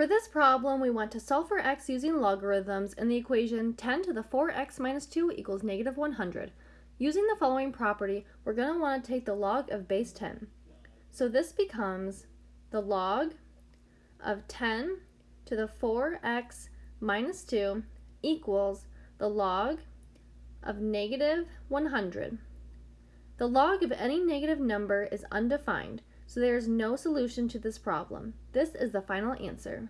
For this problem, we want to solve for x using logarithms in the equation 10 to the 4x minus 2 equals negative 100. Using the following property, we're going to want to take the log of base 10. So this becomes the log of 10 to the 4x minus 2 equals the log of negative 100. The log of any negative number is undefined, so there is no solution to this problem. This is the final answer.